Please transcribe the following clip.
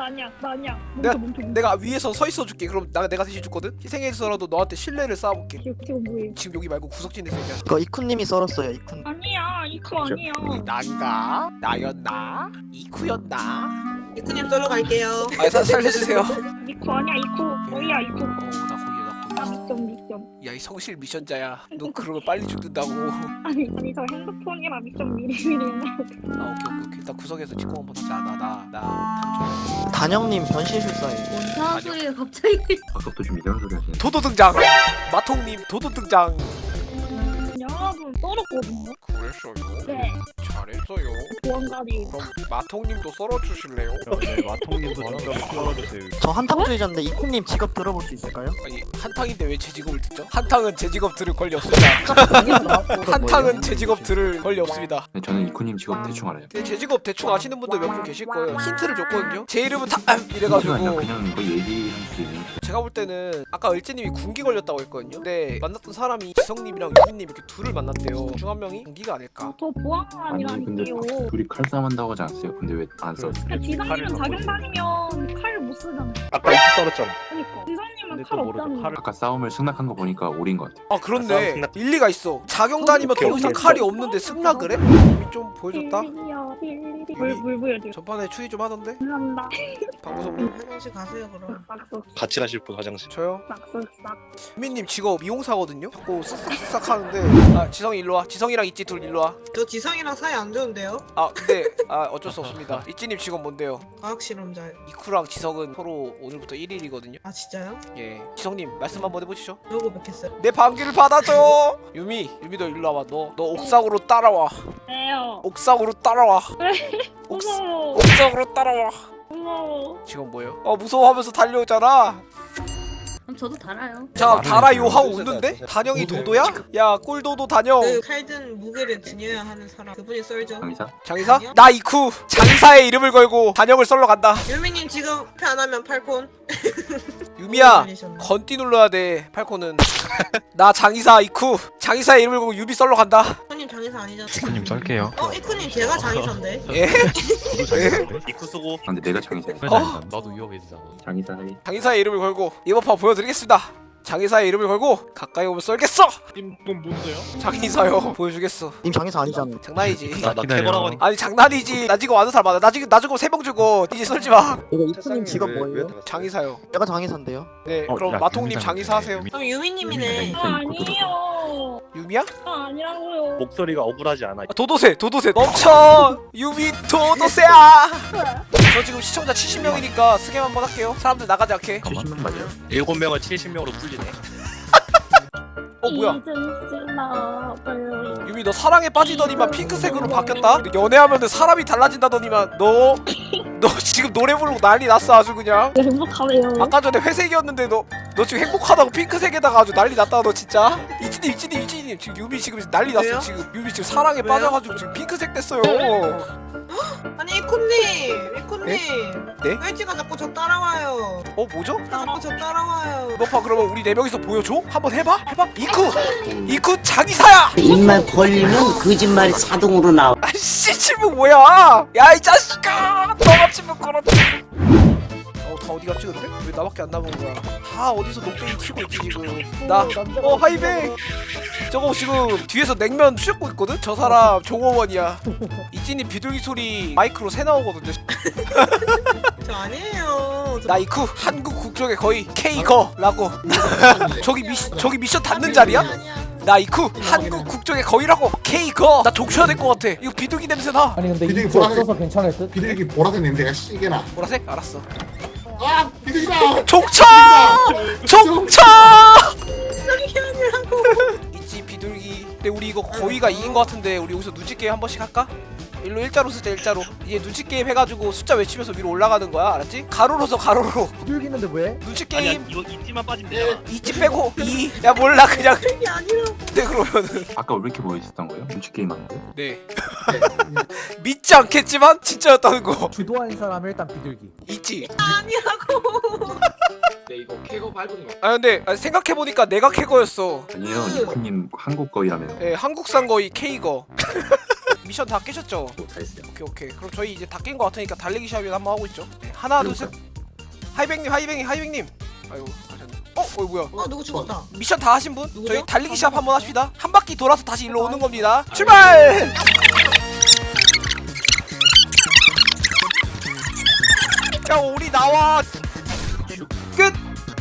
나 아니야 나 아니야 내가- 멈춰 멈춰 멈춰 내가 위에서 서 있어 줄게. 그럼 나 내가 대신 죽거든. 희생해서라도 너한테 신뢰를 쌓아볼게. 지금 지금 뭐해 지금 여기 말고 구석진에서 얘기야. 그거 이쿠님이 썰었어요 이쿠 아니야 이거 아니야 난가? 나였나? 이쿠였나? 이쿠님 썰러 갈게요. 아, 사, 살려주세요. 이거 아니야 이거 뭐야 이거 어, 나 거기야, 나나 거기야. 미션 미션 야, 이 성실 미션자야. 너 그러면 빨리 죽는다고. 아니 아니 저 핸드폰이라 미션 미리미리 아, 오케이, 오케이, 오케이. 나 구석에서 직공 한번 하자. 나, 나, 나, 탐정. 단영님 변신술사예요 뭔 소리야 갑자기 아까부터 좀 이상한 소리 하시네. 도도 등장! 마통님, 도도 등장! 여러분 썰었거든요 그랬어요? 네 잘했어요. 그럼 마통님도 썰어주실래요? 네, 마통님도 좀 썰어주세요. 저 한탕주의자인데 이쿠님 직업 들어볼 수 있을까요? 아니, 한탕인데 왜 제 직업을 듣죠? 한탕은 제 직업 들을 권리 없습니다. 한탕은 제 직업 들을 권리 없습니다. 네, 저는 이쿠님 직업 대충 알아요. 근데 제 직업 대충 아시는 분들 몇 분 계실 거예요. 힌트를 줬거든요. 제 이름은 타 아니라 이래가지고 그냥 뭐 얘기할 수 있는. 제가 볼 때는 아까 을지님이 군기 걸렸다고 했거든요. 근데 만났던 사람이 지성님이랑 유진님 이렇게 둘을 만났대요. 중 한 명이 군기가 아닐까? 저 아니 근데 보안관이라니까요 둘이 칼싸움 한다고 하지 않았어요? 근데 왜안 네. 싸웠어요? 그러니까 지성님은 자경 다니면 칼 못 쓰잖아 아까 이렇게 썰었잖아. 그러니까 지성님은 근데 칼또 모르죠. 없다는 칼을 아까 싸움을 승낙한 거 보니까 오린 것 같아요. 아 아, 그렇네. 싸움 승낙. 일리가 있어. 자경 다니면 더 이상. 칼이 없는데 승낙을 해? 이미 좀 보여줬다. 물물 보여줘 전판에 추위 좀 하던데? 감사합니다 방구석 화장실 가세요 그럼. 같이 가실 분 화장실. 저요? 유민님 직업 미용사거든요? 자꾸 쓱싹쓱싹 하는데 아 지성이 일로 와 지성이랑 있지 둘 일로 와아 저 지성이랑 사이 안 좋은데요? 근데 아 어쩔 수 없습니다 있지님 직업 뭔데요? 과학 실험자요. 이쿠랑 지성은 서로 오늘부터 1일이거든요 아 진짜요? 예 지성님 말씀 한번 해보시죠 누구 뵙겠어요? 내 방귀를 받아줘 유미 유미도 일로 와봐 너 너 옥상으로 따라와 네요 옥상으로 따라와 옥, 무서워 옥상으로 따라와 무서워 지금 뭐예요? 어 무서워하면서 달려오잖아 그럼 저도 달아요 자 달아요. 하고 웃는데? 단영이 도도야? 야 꿀도도 단영 그 칼든 무게를 지녀야 하는 사람 그분이 썰죠. 강의사? 장의사? 아니요. 나 이쿠 장의사의 이름을 걸고 단영을 썰러 간다 유미님 지금 패안 하면 팔콘. 유미야 걸리셨네. 건띠 눌러야 돼 팔코는 나 장의사 이쿠 장의사의 이름을 걸고 유비 썰러 간다 이쿠님 장의사 아니잖아. 이쿠님 썰게요. 어 이쿠님 제가 장의사인데. 예? 저도 잘 입구 쓰고 아, 근데 내가 장의사야. 어? 나도 위험해지잖아. 장의사 해. 장의사의 이름을 걸고 이번 판 보여드리겠습니다 장의사의 이름을 걸고 가까이 오면 썰겠어! 님돈 뭔데요? 장의사요. 보여주겠어. 님 장애사 아니잖아. 장난이지. 나나 기다려. 캐거라고 하니까. 아니 장난이지. 나 지금 아는 사람 많아 나 지금 나 지금 세명 주고 이제 썰지 마. 이거 이쿠님 직업 뭐예요? 장의사요. 내가 장애사인데요? 네 어, 그럼 야, 마통님 장의사 하세요. 그럼 유미님이네. 아 아니에요. 유미야? 아 아니라고요. 목소리가 억울하지 않아. 아, 도도새 도도새. 멈춰! 유미 도도새야 저 지금 시청자 70명이니까 스캠 한번 할게요. 사람들 나가지 않게. 70명 맞아요? 일곱 명을 70명으로 불리네. 어 뭐야? 유미 너 사랑에 빠지더니만 핑크색으로 바뀌었다? 근데 연애하면은 사람이 달라진다더니만 너너 지금 노래 부르고 난리 났어 아주 그냥. 행복하네요. 아까 전에 회색이었는데 너너 지금 행복하다고 핑크색에다가 아주 난리 났다 너 진짜. 이진님 이진님 이진님. 지금 유미 지금 난리 났어? 지금. 유미 지금 사랑에 왜요? 빠져가지고 지금 핑크색 됐어요 이쿠님 이쿠님. 네? 꼴찌가 자꾸 저 따라와요. 어 뭐죠? 자꾸 저 따라와요. 너봐 그러면 우리 네 명이서 보여줘? 한번 해봐 해봐 이쿠 이쿠 장이사야 입만 벌리면 거짓말이 자동으로 나와. 아씨 친구 뭐야 야 이 자식아 너가 친구 걸었 지 어다 어디 갔지 근데? 왜 나밖에 안 남은 거야? 다 어디서 녹뱅이 치고 있지 지금. 나 어 하이백 저거 지금 뒤에서 냉면 휘젓고 있거든? 저 사람 종업원이야. 이진이 비둘기 소리 마이크로 새 나오거든요. 저 아니에요. 저나 이쿠 한국 국적의 거의 K거라고. 저기 미션 저기 미션 닿는 자리야? 나 이쿠 한국 국적의 거의라고 K거. 나 족쳐야 될 것 같아. 이거 비둘기 냄새 나. 아니 근데 비둘기 이거 보라색- 없어서 괜찮을 듯? 비둘기 보라색 냄새가 시계나. 보라색? 알았어 아 비둘기다 족쳐! 족쳐! 있지 비둘기 근데 우리 이거 거의가 2인 것 같은데 우리 여기서 눈치 게임 한 번씩 할까? 일로 일자로 쓰자 일자로 이제 눈치 게임 해가지고 숫자 외치면서 위로 올라가는 거야 알았지? 가로로 서 가로로 비둘기는데 왜? 눈치 아니야 게임 이거 이지만 빠지면 되잖아. 이지 빼고 2야 몰라 그냥 이게 아니라. 네 그러면은 아까 왜 이렇게 모여있었던 거예요? 눈치 게임 하는 거? 네 믿지 않겠지만 진짜였다는 거 주도하는 사람 일단 비둘기 있지 아니라고. 아 근데 아, 생각해보니까 내가 캐거였어 아니에요. 이쿠님 한국 거이라면. 예 한국산 거의 K거 미션 다 깨셨죠? 다 했어요. 오케이 오케이 그럼 저희 이제 다 깬 거 같으니까 달리기 시합을 한번 하고 있죠 네, 하나 둘셋 하이뱅님 하이뱅이 하이뱅님 아이고 가셨네 어? 어 뭐야 어 누구 죽었다. 미션 다 하신 분? 누구죠? 저희 달리기 시합 한번 합시다 한 바퀴 돌아서 다시 일로 오는 겁니다 출발! 야 우리 나와